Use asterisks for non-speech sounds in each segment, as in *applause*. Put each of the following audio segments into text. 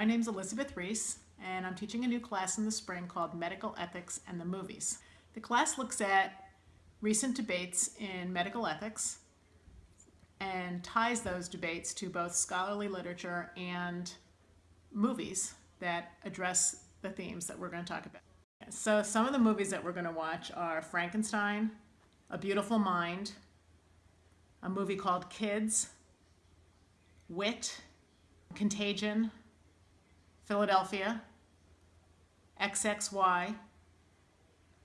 my name is Elizabeth Reese, and I'm teaching a new class in the spring called Medical Ethics and the Movies. The class looks at recent debates in medical ethics and ties those debates to both scholarly literature and movies that address the themes that we're going to talk about. So some of the movies that we're going to watch are Frankenstein, A Beautiful Mind, a movie called Kids, Wit, Contagion, Philadelphia, XXY,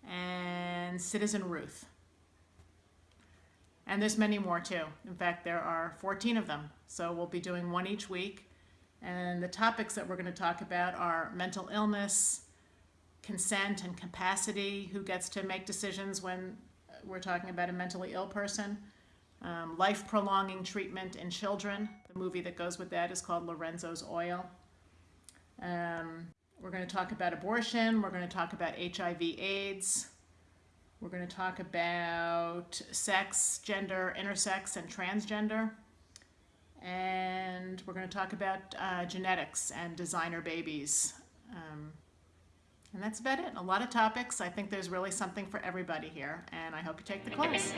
and Citizen Ruth. And there's many more too. In fact, there are 14 of them. So we'll be doing one each week. And the topics that we're going to talk about are mental illness, consent and capacity, who gets to make decisions when we're talking about a mentally ill person, um, life-prolonging treatment in children. The movie that goes with that is called Lorenzo's Oil. Um, we're going to talk about abortion. We're going to talk about HIV AIDS. We're going to talk about sex, gender, intersex, and transgender. And we're going to talk about uh, genetics and designer babies. Um, and that's about it. A lot of topics. I think there's really something for everybody here, and I hope you take the *laughs* class.